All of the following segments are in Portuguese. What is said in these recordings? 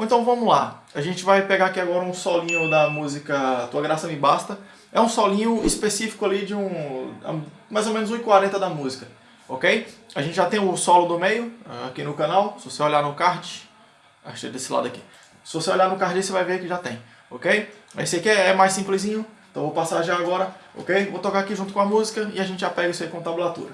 Então vamos lá, a gente vai pegar aqui agora um solinho da música Tua Graça Me Basta. É um solinho específico ali de um, mais ou menos 1,40 da música, ok? A gente já tem o solo do meio aqui no canal, se você olhar no card, achei desse lado aqui. Se você olhar no card você vai ver que já tem, ok? Esse aqui é mais simplesinho, então vou passar já agora, ok? Vou tocar aqui junto com a música e a gente já pega isso aí com tablatura.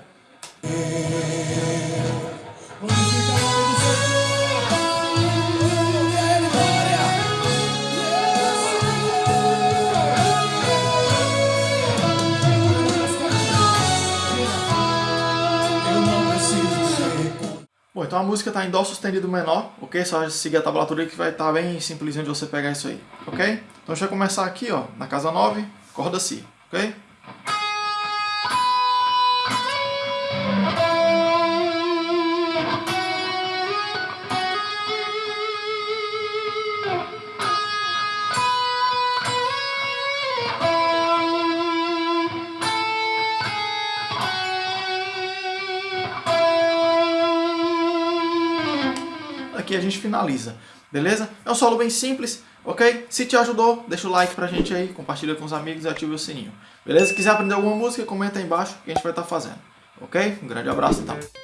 Bom, então a música está em Dó sustenido menor, ok? Só seguir a tablatura que vai estar tá bem simplesinho de você pegar isso aí, ok? Então deixa eu começar aqui, ó, na casa 9, corda Si, ok? Aqui a gente finaliza, beleza? É um solo bem simples, ok? Se te ajudou, deixa o like pra gente aí, compartilha com os amigos e ativa o sininho, beleza? Se quiser aprender alguma música, comenta aí embaixo que a gente vai estar tá fazendo, ok? Um grande abraço então.